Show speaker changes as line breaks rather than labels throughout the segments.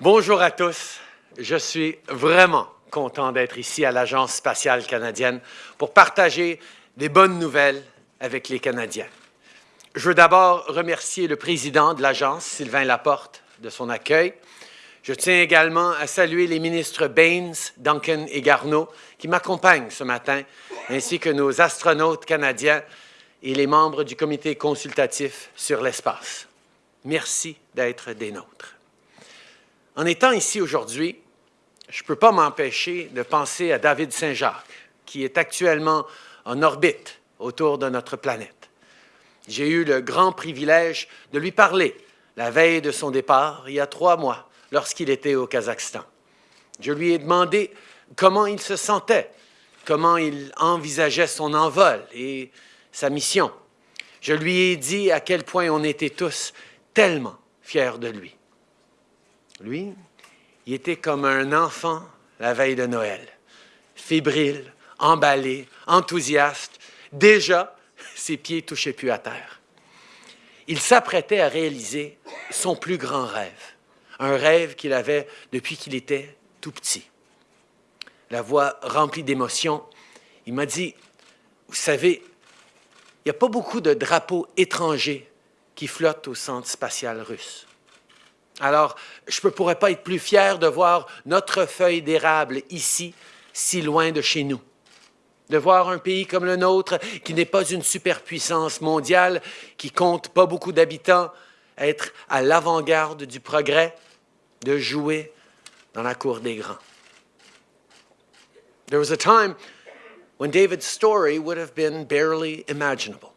Bonjour à tous. Je suis vraiment content d'être ici à l'Agence spatiale canadienne pour partager des bonnes nouvelles avec les Canadiens. Je veux d'abord remercier le président de l'Agence, Sylvain Laporte, de son accueil. Je tiens également à saluer les ministres Baines, Duncan et Garneau qui m'accompagnent ce matin, ainsi que nos astronautes canadiens et les membres du comité consultatif sur l'espace. Merci d'être des nôtres. En étant ici aujourd'hui, je ne peux pas m'empêcher de penser à David Saint-Jacques, qui est actuellement en orbite autour de notre planète. J'ai eu le grand privilège de lui parler la veille de son départ, il y a trois mois, lorsqu'il était au Kazakhstan. Je lui ai demandé comment il se sentait, comment il envisageait son envol et sa mission. Je lui ai dit à quel point on était tous tellement fiers de lui. Lui, il était comme un enfant la veille de Noël, fébrile, emballé, enthousiaste. Déjà, ses pieds touchaient plus à terre. Il s'apprêtait à réaliser son plus grand rêve, un rêve qu'il avait depuis qu'il était tout petit. La voix remplie d'émotion, il m'a dit, vous savez, il n'y a pas beaucoup de drapeaux étrangers qui flottent au centre spatial russe. Alors, je ne pourrais pas être plus fier de voir notre feuille d'érable ici, si loin de chez nous. De voir un pays comme le nôtre, qui n'est pas une superpuissance mondiale, qui compte pas beaucoup d'habitants, être à l'avant-garde du progrès, de jouer dans la cour des grands. There was a time when David's story would have been barely imaginable.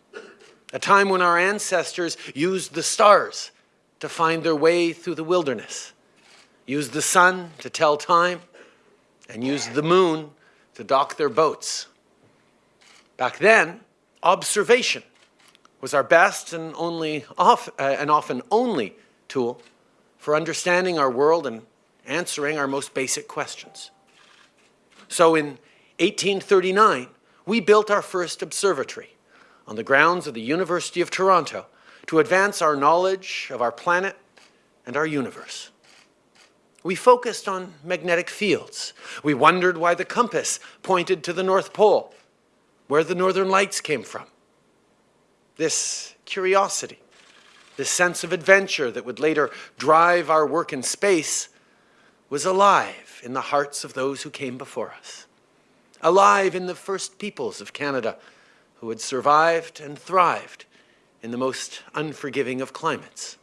A time when our ancestors used the stars to find their way through the wilderness, use the sun to tell time, and use the moon to dock their boats. Back then, observation was our best and, only off, uh, and often only tool for understanding our world and answering our most basic questions. So in 1839, we built our first observatory on the grounds of the University of Toronto to advance our knowledge of our planet and our universe. We focused on magnetic fields. We wondered why the compass pointed to the North Pole, where the northern lights came from. This curiosity, this sense of adventure that would later drive our work in space was alive in the hearts of those who came before us, alive in the first peoples of Canada who had survived and thrived in the most unforgiving of climates.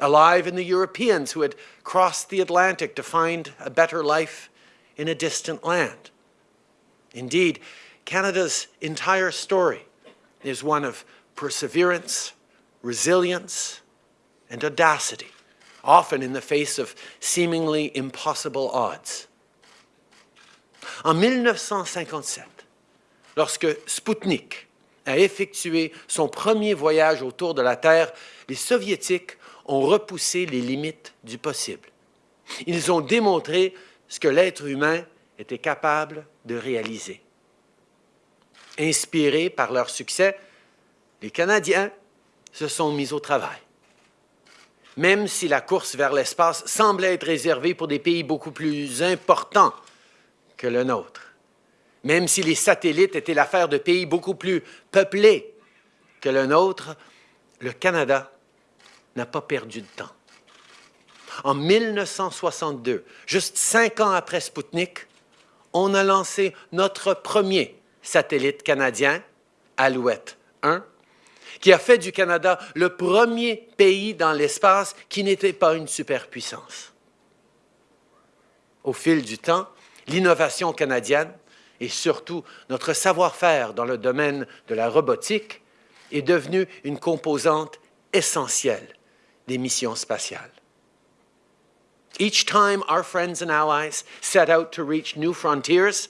Alive in the Europeans who had crossed the Atlantic to find a better life in a distant land. Indeed, Canada's entire story is one of perseverance, resilience, and audacity, often in the face of seemingly impossible odds. En 1957, lorsque Sputnik a effectué son premier voyage autour de la Terre, les Soviétiques ont repoussé les limites du possible. Ils ont démontré ce que l'être humain était capable de réaliser. Inspirés par leur succès, les Canadiens se sont mis au travail. Même si la course vers l'espace semblait être réservée pour des pays beaucoup plus importants que le nôtre même si les satellites étaient l'affaire de pays beaucoup plus peuplés que le nôtre, le Canada n'a pas perdu de temps. En 1962, juste cinq ans après Sputnik, on a lancé notre premier satellite canadien, Alouette 1, qui a fait du Canada le premier pays dans l'espace qui n'était pas une superpuissance. Au fil du temps, l'innovation canadienne et surtout notre savoir-faire dans le domaine de la robotique est devenu une composante essentielle des missions spatiales. Each time our friends and allies set out to reach new frontiers,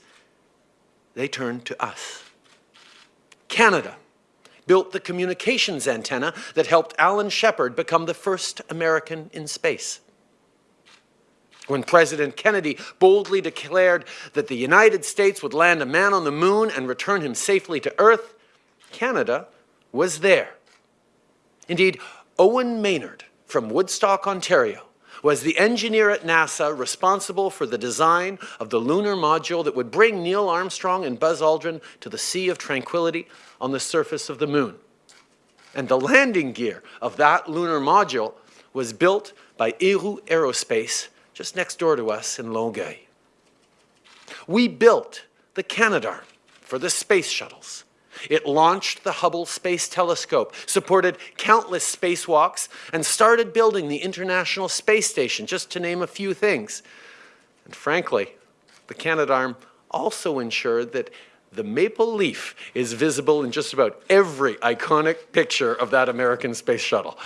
they turned to us. Canada built the communications antenna that helped Alan Shepard become the first American in space. When President Kennedy boldly declared that the United States would land a man on the moon and return him safely to Earth, Canada was there. Indeed, Owen Maynard from Woodstock, Ontario, was the engineer at NASA responsible for the design of the lunar module that would bring Neil Armstrong and Buzz Aldrin to the Sea of Tranquility on the surface of the moon. And the landing gear of that lunar module was built by Héroux Aerospace just next door to us in Longueuil. We built the Canadarm for the space shuttles. It launched the Hubble Space Telescope, supported countless spacewalks, and started building the International Space Station, just to name a few things. And frankly, the Canadarm also ensured that the maple leaf is visible in just about every iconic picture of that American space shuttle.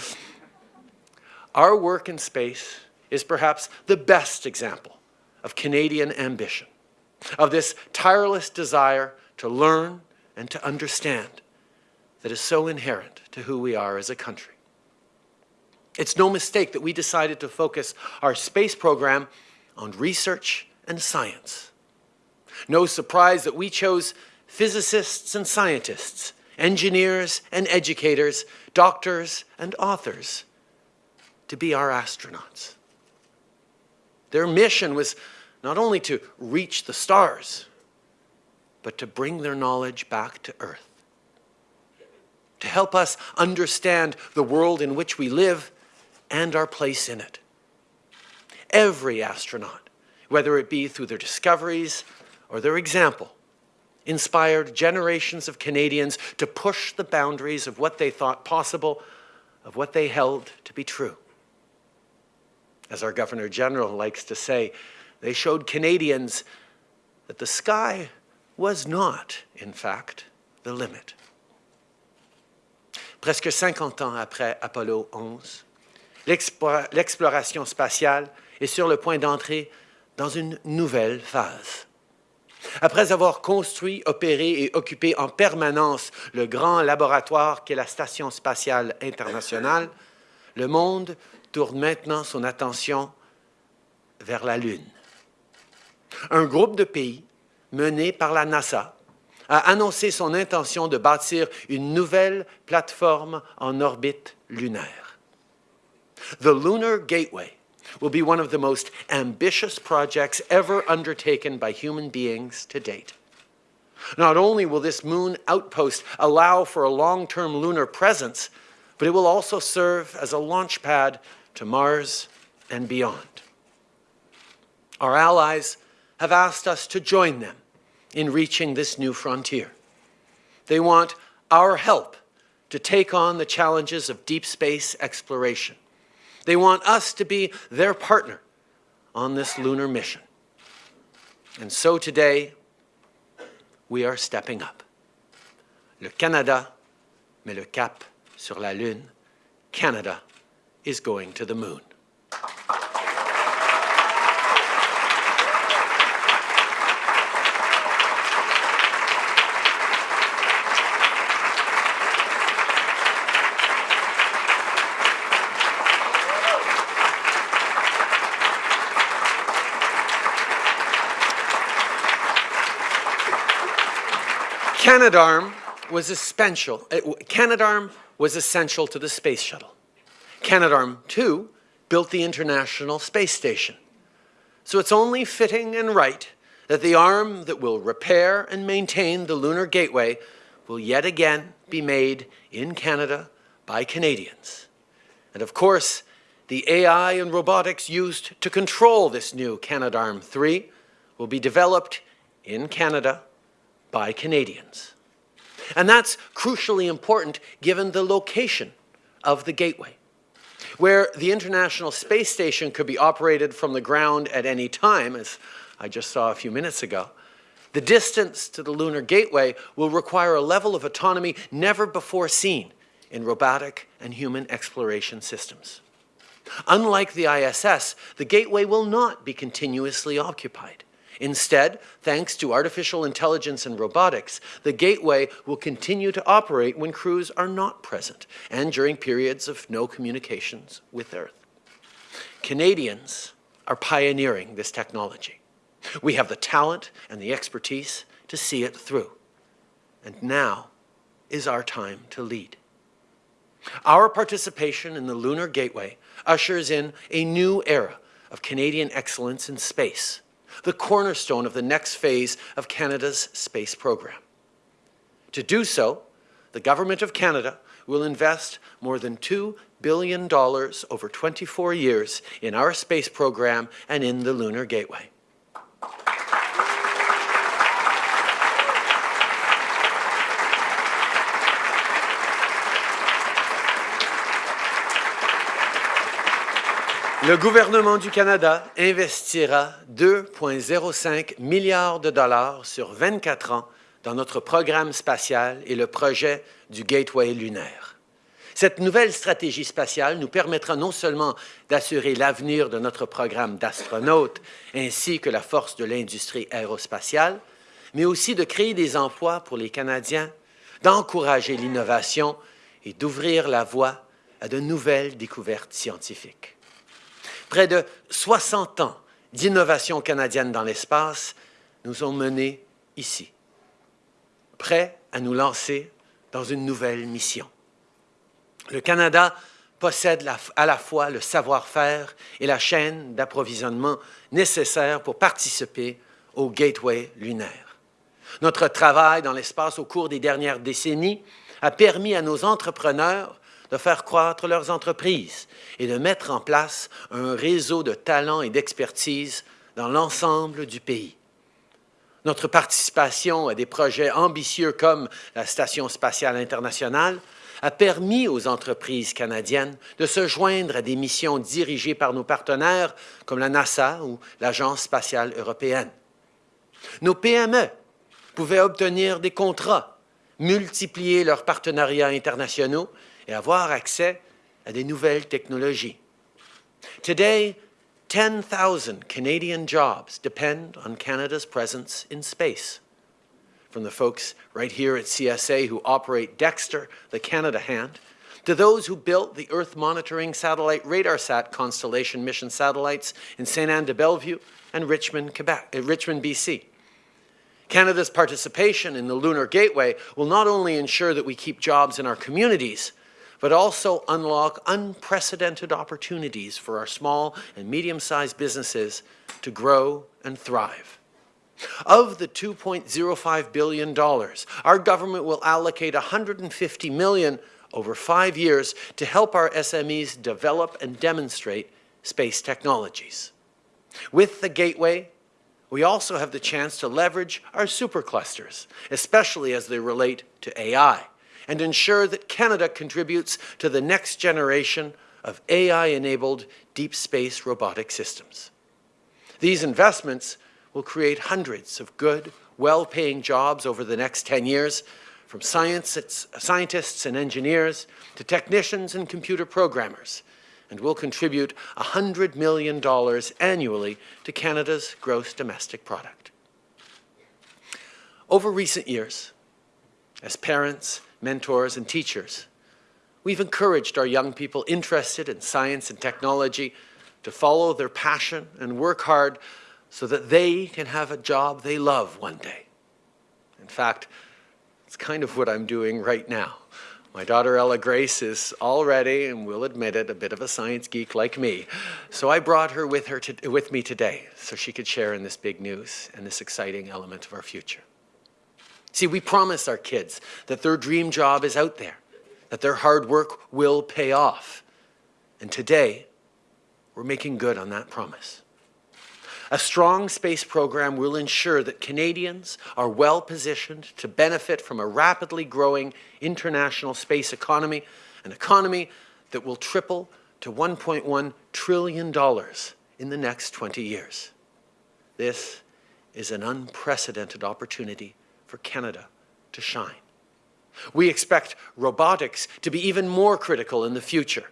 Our work in space is perhaps the best example of Canadian ambition, of this tireless desire to learn and to understand that is so inherent to who we are as a country. It's no mistake that we decided to focus our space program on research and science. No surprise that we chose physicists and scientists, engineers and educators, doctors and authors to be our astronauts. Their mission was not only to reach the stars, but to bring their knowledge back to Earth. To help us understand the world in which we live and our place in it. Every astronaut, whether it be through their discoveries or their example, inspired generations of Canadians to push the boundaries of what they thought possible, of what they held to be true. As our Governor General likes to say, they showed Canadians that the sky was not, in fact, the limit. Presque 50 ans après Apollo 11, l'exploration spatiale est sur le point d'entrer dans une nouvelle phase. Après avoir construit, opéré et occupé en permanence le grand laboratoire qu'est la Station spatiale internationale, le monde tourne maintenant son attention vers la Lune. Un groupe de pays mené par la NASA a annoncé son intention de bâtir une nouvelle plateforme en orbite lunaire. The Lunar Gateway will be one of the most ambitious projects ever undertaken by human beings to date. Not only will this moon outpost allow for a long-term lunar presence, but it will also serve as a launch pad to Mars and beyond. Our allies have asked us to join them in reaching this new frontier. They want our help to take on the challenges of deep space exploration. They want us to be their partner on this lunar mission. And so today, we are stepping up. Le Canada met le cap sur la Lune. Canada is going to the moon. Canadarm was essential. Canadarm was essential to the space shuttle. Canadarm2 built the International Space Station. So it's only fitting and right that the arm that will repair and maintain the Lunar Gateway will yet again be made in Canada by Canadians. And of course, the AI and robotics used to control this new Canadarm3 will be developed in Canada by Canadians. And that's crucially important given the location of the gateway where the International Space Station could be operated from the ground at any time, as I just saw a few minutes ago, the distance to the Lunar Gateway will require a level of autonomy never before seen in robotic and human exploration systems. Unlike the ISS, the Gateway will not be continuously occupied. Instead, thanks to artificial intelligence and robotics, the gateway will continue to operate when crews are not present and during periods of no communications with Earth. Canadians are pioneering this technology. We have the talent and the expertise to see it through. And now is our time to lead. Our participation in the Lunar Gateway ushers in a new era of Canadian excellence in space, the cornerstone of the next phase of Canada's space program. To do so, the Government of Canada will invest more than $2 billion over 24 years in our space program and in the Lunar Gateway. Le gouvernement du Canada investira 2,05 milliards de dollars sur 24 ans dans notre programme spatial et le projet du Gateway lunaire. Cette nouvelle stratégie spatiale nous permettra non seulement d'assurer l'avenir de notre programme d'astronautes ainsi que la force de l'industrie aérospatiale, mais aussi de créer des emplois pour les Canadiens, d'encourager l'innovation et d'ouvrir la voie à de nouvelles découvertes scientifiques. Près de 60 ans d'innovation canadienne dans l'espace nous ont menés ici, prêts à nous lancer dans une nouvelle mission. Le Canada possède à la fois le savoir-faire et la chaîne d'approvisionnement nécessaires pour participer au Gateway lunaire. Notre travail dans l'espace au cours des dernières décennies a permis à nos entrepreneurs de faire croître leurs entreprises et de mettre en place un réseau de talents et d'expertise dans l'ensemble du pays. Notre participation à des projets ambitieux comme la Station spatiale internationale a permis aux entreprises canadiennes de se joindre à des missions dirigées par nos partenaires comme la NASA ou l'Agence spatiale européenne. Nos PME pouvaient obtenir des contrats, multiplier leurs partenariats internationaux et avoir accès à des nouvelles technologies. Today, 10,000 Canadian jobs depend on Canada's presence in space. From the folks right here at CSA who operate Dextre, the Canada hand, to those who built the Earth monitoring satellite RadarSat constellation mission satellites in St. Anne de Bellevue and Richmond, Quebec, uh, Richmond, BC. Canada's participation in the Lunar Gateway will not only ensure that we keep jobs in our communities, but also unlock unprecedented opportunities for our small and medium-sized businesses to grow and thrive. Of the $2.05 billion, our government will allocate 150 million over five years to help our SMEs develop and demonstrate space technologies. With the Gateway, we also have the chance to leverage our superclusters, especially as they relate to AI and ensure that Canada contributes to the next generation of AI-enabled deep space robotic systems. These investments will create hundreds of good, well-paying jobs over the next 10 years, from scientists and engineers to technicians and computer programmers, and will contribute $100 million annually to Canada's gross domestic product. Over recent years, as parents mentors, and teachers. We've encouraged our young people interested in science and technology to follow their passion and work hard so that they can have a job they love one day. In fact, it's kind of what I'm doing right now. My daughter Ella Grace is already, and will admit it, a bit of a science geek like me. So I brought her with, her to, with me today so she could share in this big news and this exciting element of our future. See, we promise our kids that their dream job is out there, that their hard work will pay off. And today, we're making good on that promise. A strong space program will ensure that Canadians are well positioned to benefit from a rapidly growing international space economy, an economy that will triple to $1.1 trillion in the next 20 years. This is an unprecedented opportunity for Canada to shine. We expect robotics to be even more critical in the future,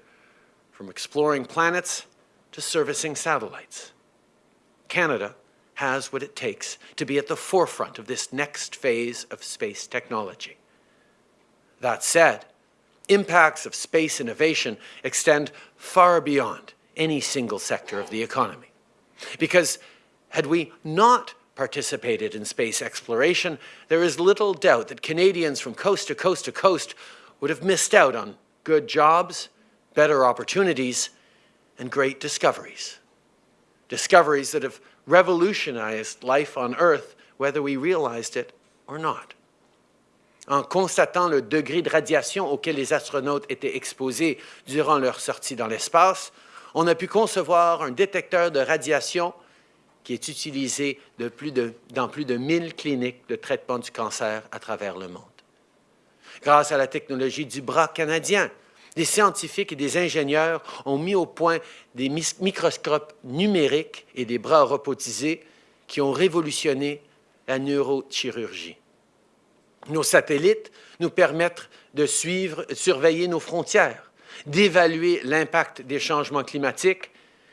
from exploring planets to servicing satellites. Canada has what it takes to be at the forefront of this next phase of space technology. That said, impacts of space innovation extend far beyond any single sector of the economy. Because had we not participated in space exploration, there is little doubt that Canadians from coast to coast to coast would have missed out on good jobs, better opportunities, and great discoveries. Discoveries that have revolutionized life on Earth, whether we realized it or not. En constatant le degré de radiation auquel les astronautes étaient exposés durant leur sortie dans l'espace, on a pu concevoir un détecteur de radiation qui est utilisé plus de, dans plus de 1000 cliniques de traitement du cancer à travers le monde. Grâce à la technologie du bras canadien, des scientifiques et des ingénieurs ont mis au point des microscopes numériques et des bras robotisés qui ont révolutionné la neurochirurgie. Nos satellites nous permettent de suivre, surveiller nos frontières, d'évaluer l'impact des changements climatiques,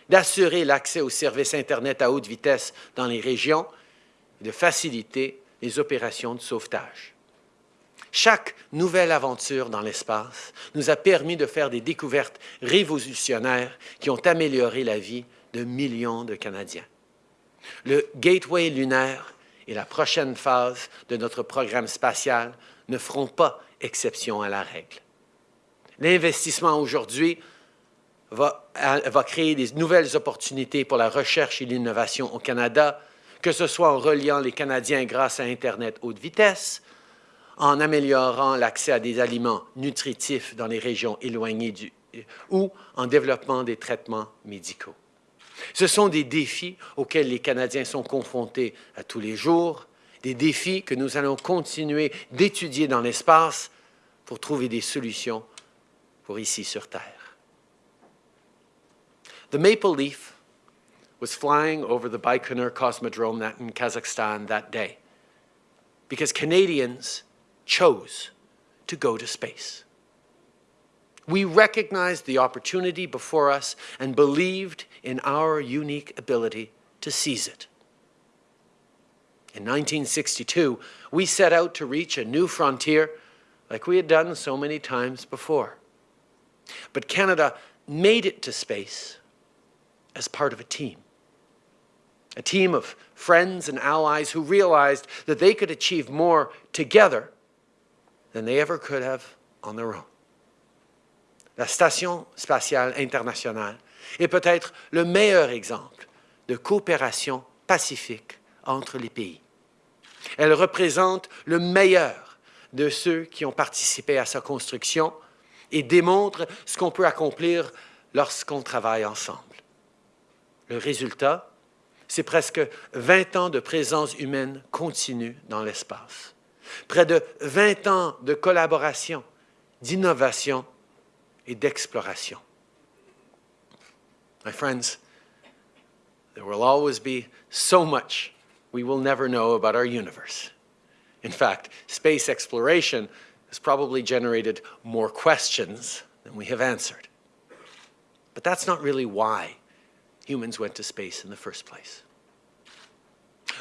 d'assurer l'accès aux services Internet à haute vitesse dans les régions et de faciliter les opérations de sauvetage. Chaque nouvelle aventure dans l'espace nous a permis de faire des découvertes révolutionnaires qui ont amélioré la vie de millions de Canadiens. Le Gateway lunaire et la prochaine phase de notre programme spatial ne feront pas exception à la règle. L'investissement aujourd'hui va, va, créer des nouvelles opportunités pour la recherche et l'innovation au Canada, que ce soit en reliant les Canadiens grâce à Internet haute vitesse, en améliorant l'accès à des aliments nutritifs dans les régions éloignées du, ou en développant des traitements médicaux. Ce sont des défis auxquels les Canadiens sont confrontés à tous les jours, des défis que nous allons continuer d'étudier dans l'espace pour trouver des solutions pour ici sur Terre. The Maple Leaf was flying over the Baikonur Cosmodrome in Kazakhstan that day because Canadians chose to go to space. We recognized the opportunity before us and believed in our unique ability to seize it. In 1962, we set out to reach a new frontier like we had done so many times before. But Canada made it to space as part of a team. A team of friends and allies who realized that they could achieve more together than they ever could have on their own. La Station spatiale internationale est peut-être le meilleur exemple de coopération pacifique entre les pays. Elle représente le meilleur de ceux qui ont participé à sa construction et démontre ce qu'on peut accomplir lorsqu'on travaille ensemble. Le résultat, c'est presque 20 ans de présence humaine continue dans l'espace. Près de 20 ans de collaboration, d'innovation et d'exploration. My friends, there will always be so much we will never know about our universe. In fact, space exploration has probably generated more questions than we have answered. But that's not really why humans went to space in the first place.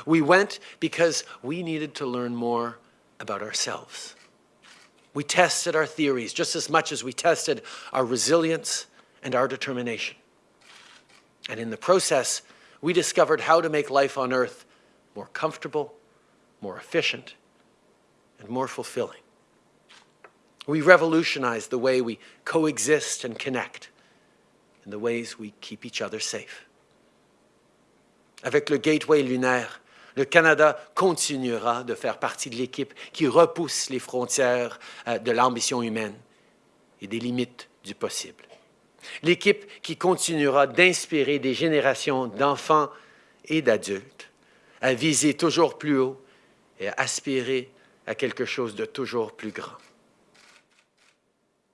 We went because we needed to learn more about ourselves. We tested our theories just as much as we tested our resilience and our determination. And in the process, we discovered how to make life on Earth more comfortable, more efficient, and more fulfilling. We revolutionized the way we coexist and connect and the ways we keep each other safe. Avec le Gateway lunaire, le Canada continuera de faire partie de l'équipe qui repousse les frontières euh, de l'ambition humaine et des limites du possible. L'équipe qui continuera d'inspirer des générations d'enfants et d'adultes à viser toujours plus haut et à aspirer à quelque chose de toujours plus grand.